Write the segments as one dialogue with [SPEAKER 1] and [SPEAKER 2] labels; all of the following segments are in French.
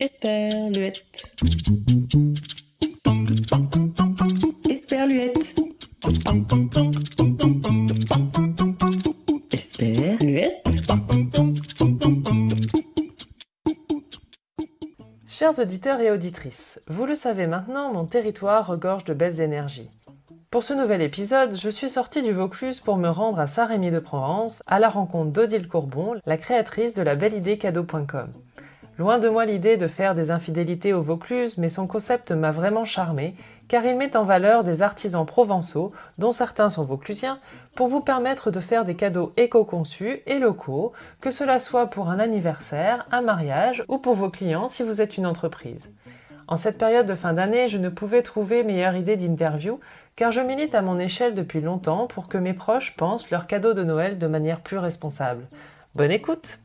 [SPEAKER 1] Esperluette. Esperluette. Esperluette.
[SPEAKER 2] Chers auditeurs et auditrices, vous le savez maintenant, mon territoire regorge de belles énergies. Pour ce nouvel épisode, je suis sortie du Vaucluse pour me rendre à Saint-Rémy de Provence à la rencontre d'Odile Courbon, la créatrice de la belle idée cadeau.com. Loin de moi l'idée de faire des infidélités au Vaucluse, mais son concept m'a vraiment charmé car il met en valeur des artisans provençaux, dont certains sont vauclusiens, pour vous permettre de faire des cadeaux éco-conçus et locaux, que cela soit pour un anniversaire, un mariage ou pour vos clients si vous êtes une entreprise. En cette période de fin d'année, je ne pouvais trouver meilleure idée d'interview car je milite à mon échelle depuis longtemps pour que mes proches pensent leurs cadeaux de Noël de manière plus responsable. Bonne écoute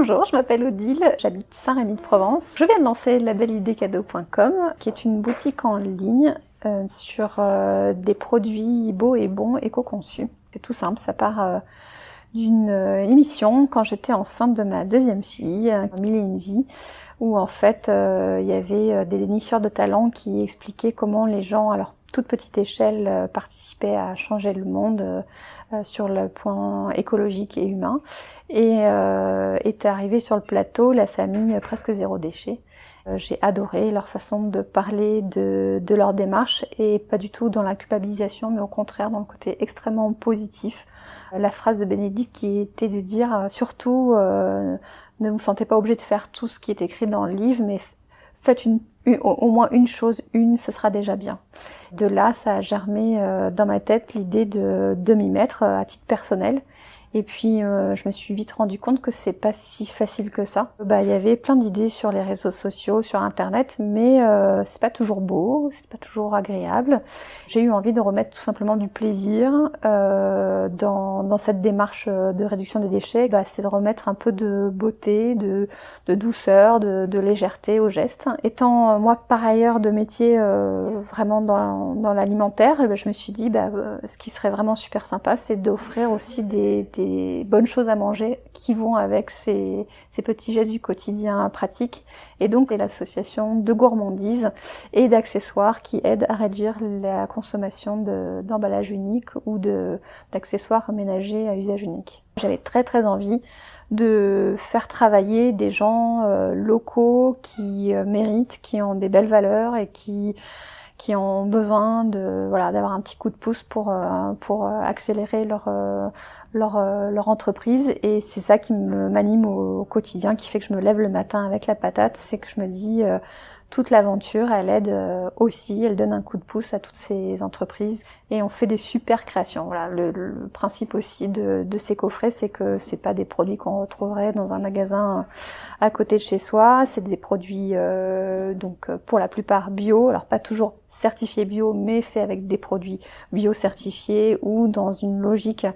[SPEAKER 3] Bonjour, je m'appelle Odile, j'habite Saint-Rémy-de-Provence. Je viens de lancer labelidécadeau.com, qui est une boutique en ligne euh, sur euh, des produits beaux et bons éco-conçus. C'est tout simple, ça part euh, d'une émission quand j'étais enceinte de ma deuxième fille, Mille et une vie, où en fait il y avait des dénicheurs de talents qui expliquaient comment les gens à leur toute petite échelle euh, participaient à changer le monde sur le point écologique et humain. Et est arrivé sur le plateau la famille presque zéro déchet. J'ai adoré leur façon de parler de, de, leur démarche et pas du tout dans la culpabilisation, mais au contraire dans le côté extrêmement positif. La phrase de Bénédicte qui était de dire surtout ne vous sentez pas obligé de faire tout ce qui est écrit dans le livre, mais faites une, au moins une chose, une, ce sera déjà bien. De là, ça a germé euh, dans ma tête l'idée de, de m'y euh, à titre personnel et puis euh, je me suis vite rendu compte que c'est pas si facile que ça. Bah il y avait plein d'idées sur les réseaux sociaux, sur internet, mais euh, c'est pas toujours beau, c'est pas toujours agréable. J'ai eu envie de remettre tout simplement du plaisir euh, dans, cette démarche de réduction des déchets. Bah, c'est de remettre un peu de beauté, de, douceur, de, légèreté aux gestes. Étant euh, moi par ailleurs de métier euh, vraiment dans, l'alimentaire, je me suis dit bah, ce qui serait vraiment super sympa, c'est d'offrir aussi des bonnes choses à manger qui vont avec ces, petits gestes du quotidien pratiques. Et donc, c'est l'association de gourmandise et d'accessoires qui aident à réduire la consommation d'emballages uniques ou d'accessoires ménagers à usage unique. J'avais très très envie de faire travailler des gens euh, locaux qui euh, méritent, qui ont des belles valeurs et qui qui ont besoin de voilà d'avoir un petit coup de pouce pour euh, pour accélérer leur leur, euh, leur entreprise. Et c'est ça qui m'anime au, quotidien, qui fait que je me lève le matin avec la patate, c'est que je me dis euh, toute l'aventure, elle aide euh, aussi, elle donne un coup de pouce à toutes ces entreprises. Et on fait des super créations. Voilà, le, le principe aussi de, de ces coffrets, c'est que c'est pas des produits qu'on retrouverait dans un magasin à côté de chez soi, c'est des produits euh, donc pour la plupart bio, alors pas toujours certifiés bio, mais faits avec des produits bio certifiés ou dans une logique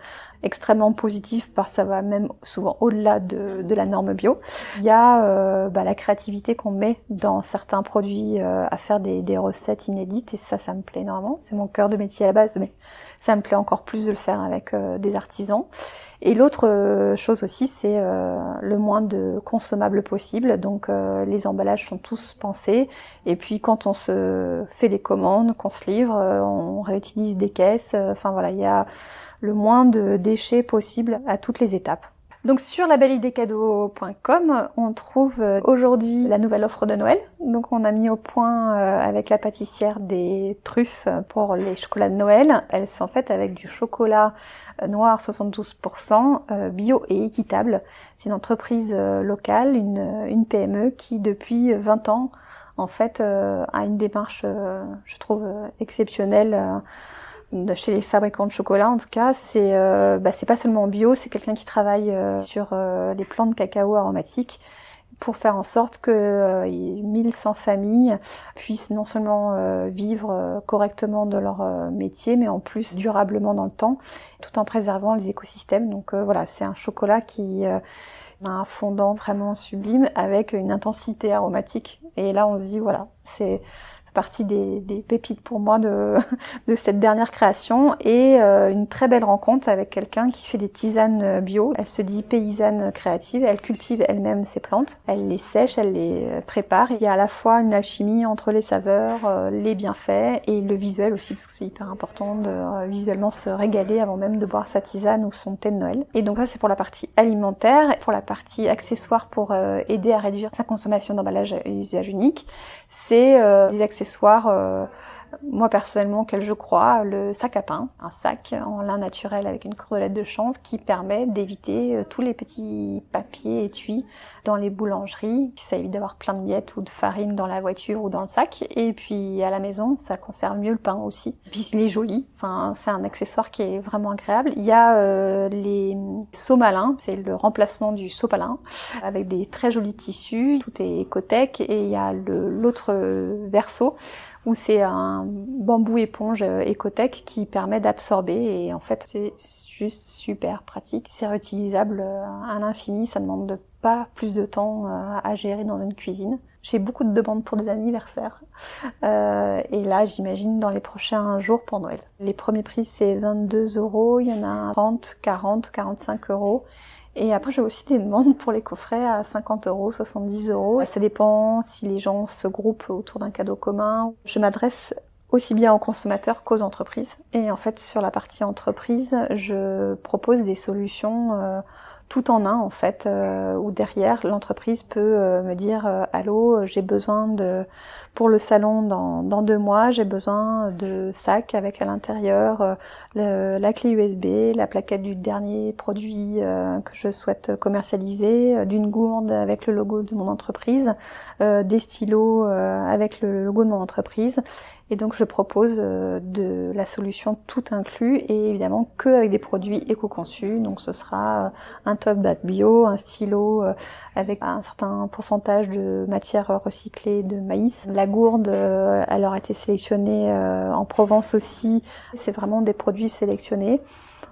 [SPEAKER 3] extrêmement positive parce que ça va même souvent au-delà de, de, la norme bio. Il y a euh, bah, la créativité qu'on met dans certains produits euh, à faire des, des, recettes inédites et ça, ça me plaît énormément. C'est mon cœur de métier à la base, mais ça me plaît encore plus de le faire avec euh, des artisans. Et l'autre euh, chose aussi, c'est euh, le moins de consommables possible. Donc les emballages sont tous pensés. Et puis quand on se fait les commandes, qu'on se livre, on réutilise des caisses. Enfin voilà, il y a le moins de déchets possible à toutes les étapes. Donc sur labelidécadeau.com, on trouve euh, aujourd'hui la nouvelle offre de Noël. Donc on a mis au point euh, avec la pâtissière des truffes pour les chocolats de Noël. Elles sont faites avec du chocolat euh, noir 72% bio et équitable. C'est une entreprise locale, une, une, PME qui depuis 20 ans en fait a une démarche je trouve exceptionnelle chez les fabricants de chocolat en tout cas, c'est euh, bah, pas seulement bio, c'est quelqu'un qui travaille euh, sur euh, les plantes cacao aromatiques pour faire en sorte que 1100 familles puissent non seulement vivre correctement de leur métier, mais en plus durablement dans le temps, tout en préservant les écosystèmes. Donc voilà, c'est un chocolat qui a un fondant vraiment sublime avec une intensité aromatique. Et là, on se dit voilà, c'est partie des, des, pépites pour moi de, de cette dernière création et euh, une très belle rencontre avec quelqu'un qui fait des tisanes bio. Elle se dit paysanne créative, elle cultive elle-même ses plantes, elle les sèche, elle les prépare. Il y a à la fois une alchimie entre les saveurs, euh, les bienfaits et le visuel aussi parce que c'est hyper important de euh, visuellement se régaler avant même de boire sa tisane ou son thé de Noël. Et donc ça c'est pour la partie alimentaire. Pour la partie accessoire pour aider à réduire sa consommation d'emballage à usage unique, c'est des accessoires accessoires, euh, moi personnellement, auquel je crois, le sac à pain, un sac en lin naturel avec une cordelette de chanvre qui permet d'éviter euh, tous les petits papiers étuis dans les boulangeries. Ça évite d'avoir plein de miettes ou de farine dans la voiture ou dans le sac. Et puis à la maison, ça conserve mieux le pain aussi. Puis il est joli. Enfin, c'est un accessoire qui est vraiment agréable. Il y a euh, les seaux malins, c'est le remplacement du seau palin avec des très jolis tissus. Tout est écotech et il y a l'autre verso où c'est un bambou éponge écotech qui permet d'absorber et en fait c'est juste super pratique. C'est réutilisable euh, à l'infini, ça demande pas plus de temps euh, à gérer dans une cuisine. J'ai beaucoup de demandes pour des anniversaires. Euh, et là, j'imagine dans les prochains jours pour Noël. Les premiers prix, c'est 22 euros. Il y en a 30, 40, 45 euros. Et après, j'ai aussi des demandes pour les coffrets à 50 euros, 70 euros. Ça dépend si les gens se groupent autour d'un cadeau commun. Je m'adresse aussi bien aux consommateurs qu'aux entreprises. Et en fait, sur la partie entreprise, je propose des solutions euh, tout en un en fait, euh, où derrière l'entreprise peut euh, me dire euh, allô, j'ai besoin de pour le salon dans, dans deux mois, j'ai besoin de sacs avec à l'intérieur la clé USB, la plaquette du dernier produit que je souhaite commercialiser, d'une gourde avec le logo de mon entreprise, des stylos avec le logo de mon entreprise et donc je propose euh, de la solution tout inclus et évidemment que avec des produits éco-conçus. Donc ce sera euh, un top bio, un stylo euh, avec un certain pourcentage de matière recyclée de maïs. La gourde, elle aura été sélectionnée en Provence aussi. C'est vraiment des produits sélectionnés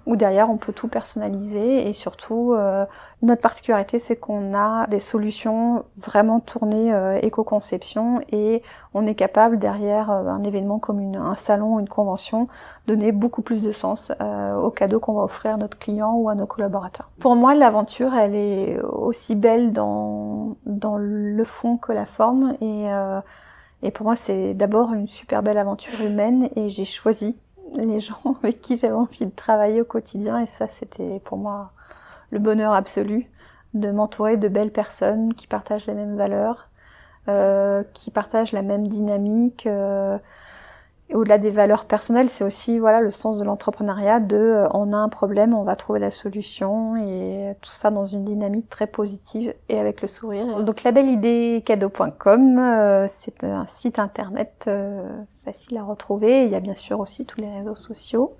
[SPEAKER 3] où derrière on peut tout personnaliser. Et surtout euh, notre particularité c'est qu'on a des solutions vraiment tournées euh, éco-conception. Et on est capable derrière euh, un événement comme une, un salon, une convention, donner beaucoup plus de sens aux cadeaux qu'on va offrir à notre client ou à nos collaborateurs. Pour moi l'aventure elle est aussi belle dans, dans le fond que la forme. Et, et pour moi c'est d'abord une super belle aventure humaine. Et j'ai choisi les gens avec qui j'avais envie de travailler au quotidien. Et ça c'était pour moi le bonheur absolu de m'entourer de belles personnes qui partagent les mêmes valeurs, euh, qui partagent la même dynamique, euh, au-delà des valeurs personnelles, c'est aussi voilà le sens de l'entrepreneuriat de euh, on a un problème, on va trouver la solution et tout ça dans une dynamique très positive et avec le sourire. Donc labelidécadeau.com, euh, c'est un site internet euh, facile à retrouver. Il y a bien sûr aussi tous les réseaux sociaux.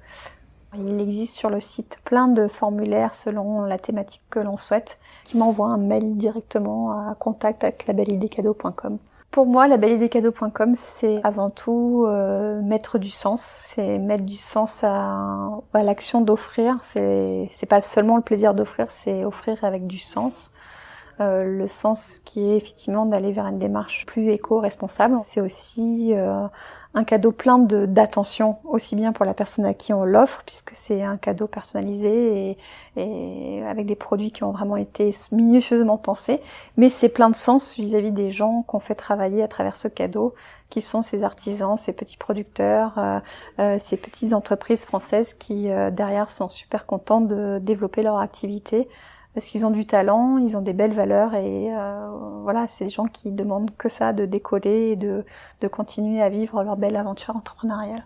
[SPEAKER 3] Il existe sur le site plein de formulaires selon la thématique que l'on souhaite, qui m'envoie un mail directement à contact avec labelidécadeau.com. Pour moi, la cadeaux.com, c'est avant tout euh, mettre du sens. C'est mettre du sens à, à l'action d'offrir. C'est pas seulement le plaisir d'offrir, c'est offrir avec du sens. Euh, le sens qui est effectivement d'aller vers une démarche plus éco-responsable. C'est aussi euh, un cadeau plein d'attention, aussi bien pour la personne à qui on l'offre, puisque c'est un cadeau personnalisé et, et, avec des produits qui ont vraiment été minutieusement pensés, mais c'est plein de sens vis-à-vis des gens qu'on fait travailler à travers ce cadeau, qui sont ces artisans, ces petits producteurs, euh, euh ces petites entreprises françaises qui derrière sont super contents de développer leur activité parce qu'ils ont du talent, ils ont des belles valeurs et euh, voilà, c'est des gens qui demandent que ça, de décoller et de, de continuer à vivre leur belle aventure entrepreneuriale.